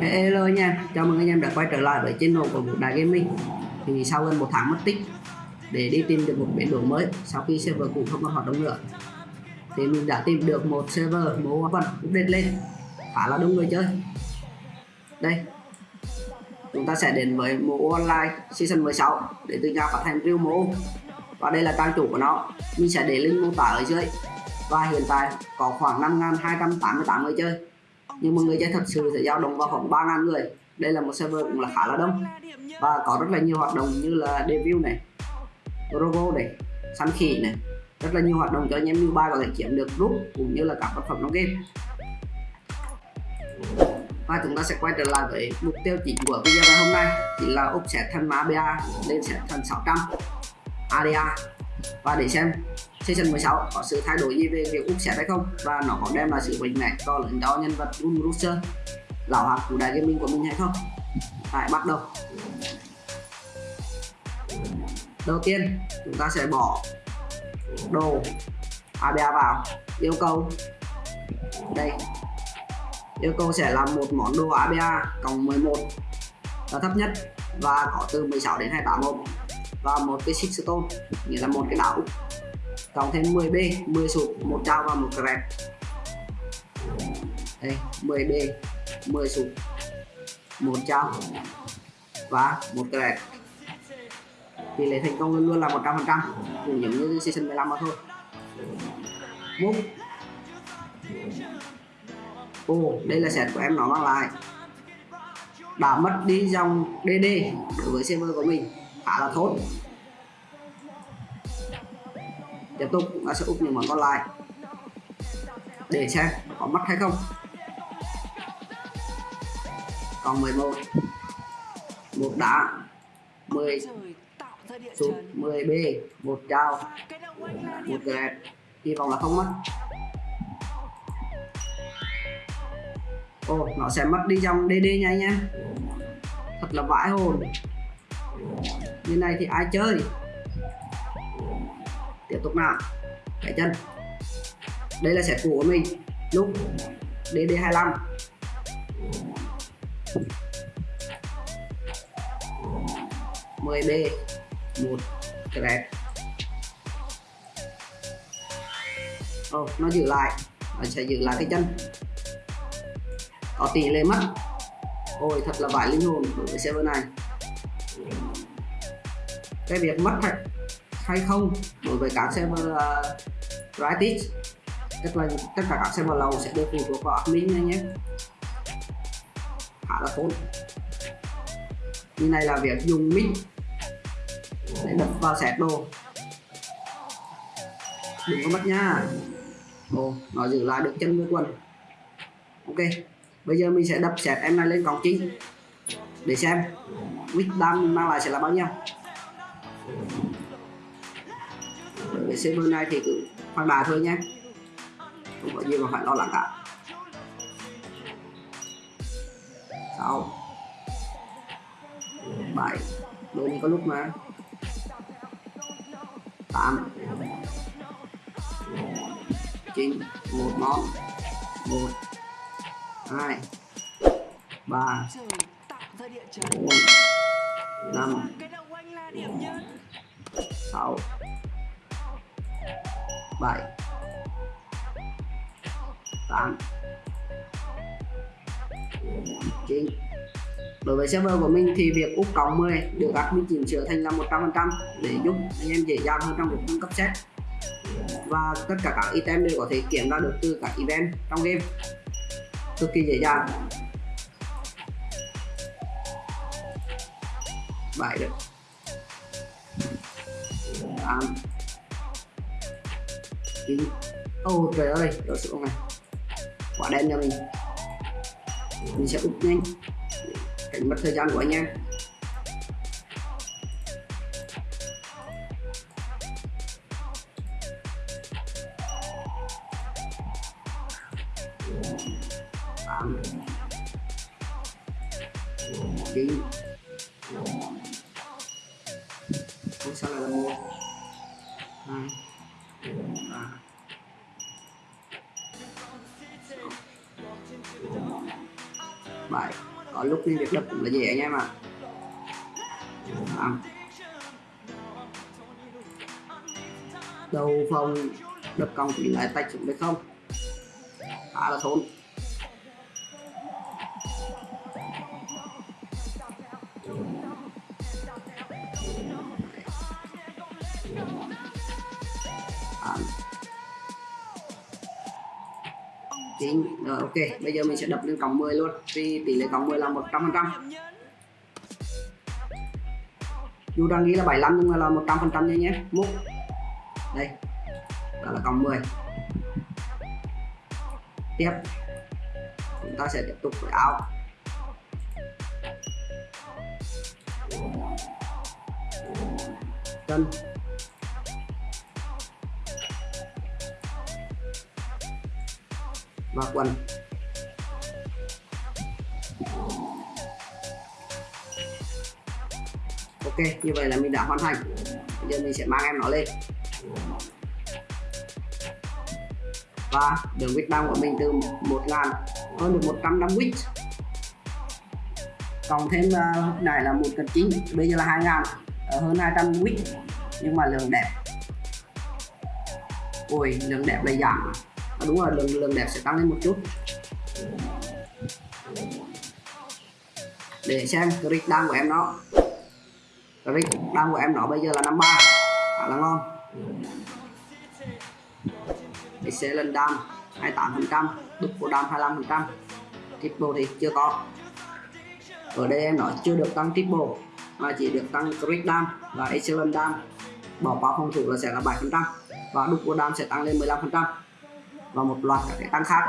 hello nha, chào mừng anh em đã quay trở lại với channel của Vũ Đại Gaming Thì sau gần một tháng mất tích để đi tìm được một biến đổi mới sau khi server cũ không còn hoạt động nữa Thì mình đã tìm được một server mô phần update lên. Khá là đông người chơi. Đây Chúng ta sẽ đến với mô online season 16 để từ nhà phát hành real mô Và đây là trang chủ của nó. Mình sẽ để link mô tả ở dưới. Và hiện tại có khoảng 5.288 người chơi nhưng mà người chơi thật sự sẽ dao động vào khoảng 3.000 người. Đây là một server cũng là khá là đông. Và có rất là nhiều hoạt động như là debut này robo này, săn khỉ này. Rất là nhiều hoạt động cho anh em như có thể kiếm được rút cũng như là các vật phẩm trong game. Và chúng ta sẽ quay trở lại với mục tiêu chính của video ngày hôm nay chỉ là úp thân má BA lên set thân 600 ADA và để xem Season 16 có sự thay đổi gì về việc úp set hay không? Và nó có đem lại sự mạnh mẽ to lớn cho nhân vật Gun Rooster, lão hạt của đại gaming của mình hay không? Tại bắt đầu. Đầu tiên, chúng ta sẽ bỏ đồ ABA vào. Yêu cầu. Đây. Yêu cầu sẽ là một món đồ ABA cộng 11 là thấp nhất và có từ 16 đến 28 hộp và một cái six stone, nghĩa là một cái đảo cộng thêm 10B 10 sụp một trao và một crab đây 10B 10 sụp một trao và một crab tỷ lệ thành công luôn luôn là 100% cũng giống như season 15 mà thôi. Múc Ồ, đây là set của em nó mang lại. Đã mất đi dòng DD đối với server của mình khá là tốt tiếp tục, chúng ta sẽ úp những món còn lại. Để xem có mất hay không. Còn 11 một. Đá. 10 sút 10 b. Một trao một gẹt hy vọng là không mất. Ô nó sẽ mất đi trong dd nha nha thật là vãi hồn. Như này thì ai chơi? Tiếp tục nào cái chân. Đây là set cũ của mình. Lúc DD25 10B một grab oh, ờ, nó giữ lại. Nó sẽ giữ lại cái chân. Có tỷ lệ mất. Ôi thật là vải linh hồn đối với server này. Cái việc mất hay, hay không. Đối với các server uh, ờ, Riotix tức là tất cả các server lầu sẽ được phụ thuộc vào admin này nhé. Khá là tốt. Như này là việc dùng mic để đập vào set đồ. Đừng có mất nha. Ồ nó giữ lại được chân với quần. Ok bây giờ mình sẽ đập set em này lên cổng chính để xem. Wick đam mang lại sẽ là bao nhiêu? Cái server này thì cứ khoan bài thôi nhé không có gì mà phải lo lắng cả. Sáu bảy. Đôi này có lúc mà. Tám. Chín. Một món. Một. Hai. Ba. Bốn. Năm. Sáu bảy. Tám. Chín. Đối với server của mình thì việc úp cộng 10 được admin chỉnh sửa thành là 100% để giúp anh em dễ dàng hơn trong việc cung cấp set. Và tất cả các item đều có thể kiểm ra được từ các event trong game. Cực kỳ dễ dàng. 7 được 8 9 Ồ oh, trời ơi, đổ sữa này Quả đen cho mình. Mình sẽ úp nhanh. Cảnh mất thời gian của anh em tám. Chín. Không sao lại là một. Hai ba bảy có lúc nên việc đập cũng là dễ anh em ạ. À. đầu phòng đập cong thì lại tách xuống được không? Khá là thốn. Chính. Rồi, ok. Bây giờ mình sẽ đập lên còng 10 luôn. Vì tỷ lệ còng 10 là 100 phần trăm. Dù đang nghĩ là 75 nhưng mà là 100 phần trăm nhé. Múc. Đây. Đó là còng 10 tiếp. Chúng ta sẽ tiếp tục với áo chân. Và quần. Ok như vậy là mình đã hoàn thành. Bây giờ mình sẽ mang em nó lên. Và đường width down của mình từ 1000 hơn được 150 width cộng thêm ờ, uh, này là một cân chính bây giờ là 2000 ở ờ, hơn 200 width nhưng mà lượng đẹp. Ôi lượng đẹp là giảm à, đúng rồi lượng lượng đẹp sẽ tăng lên một chút. Để xem click đăng của em nó. Click đăng của em nó bây giờ là 53 khá là ngon. Thì sẽ lên đam 28% double đam 25 phần trăm. Triple thì chưa có. Ở đây em nói chưa được tăng triple mà chỉ được tăng crit đam và excellent đam. Bỏ qua phòng thủ là sẽ là 7 phần trăm và double đam sẽ tăng lên 15 phần trăm và một loạt các cái tăng khác.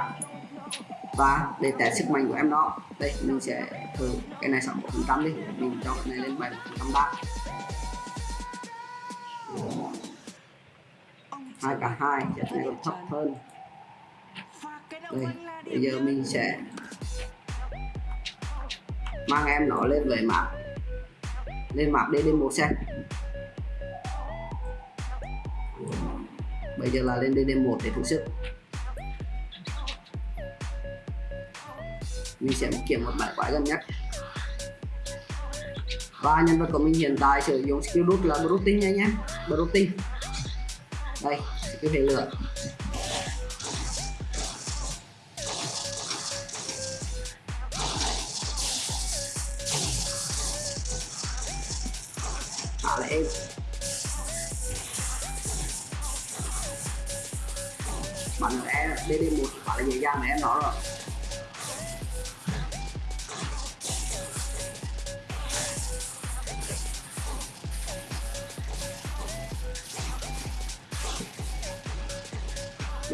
Và để test sức mạnh của em đó, đây, mình sẽ thử cái này 61% đi. Mình cho cái này lên 7 phần trăm ba. Hai cả hai sẽ này còn thấp hơn. Đây, bây giờ mình sẽ mang em nó lên về map. Lên map DD1 xem bây giờ là lên dd một để thử sức. Mình sẽ kiểm một bài quái gần nhất. Và nhân vật của mình hiện tại sử dụng skill root là brutin nha nhé brutin đây, skill hệ lửa. Thả là em. Bắn em dd một phải là dễ dàng mà em nói rồi.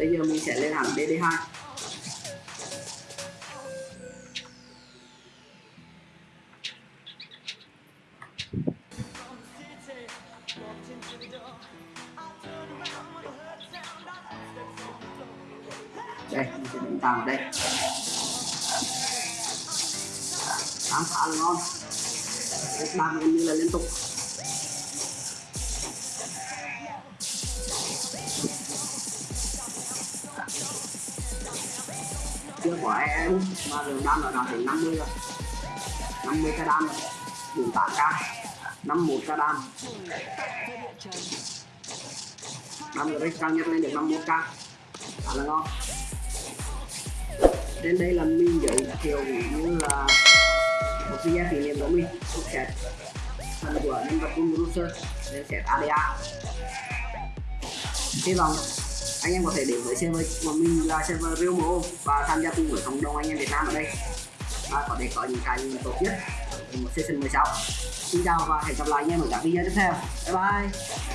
Bây giờ mình sẽ lên hẳn DD2 đây, mình sẽ đánh tàng ở đây. Khám phá là ngon ba gần như là liên tục. Của em. Mà lượng đam là đạt đến 50 rồi. 50 cái đam rồi. 48 k 51 cái đam. Đam rồi cao nhất lên được 51 k. Khá là ngon. Đến đây là mình giới thiệu như là một video kỷ niệm của mình. Một set phần của nhân vật Cung Ruser để set ADA hy vọng anh em có thể đến với server mà mình là server Realmo và tham gia cùng với cộng đồng anh em Việt Nam ở đây. Và có thể có những cái tốt nhất. Một session 16 xin chào và hẹn gặp lại anh em ở các video tiếp theo. Bye bye.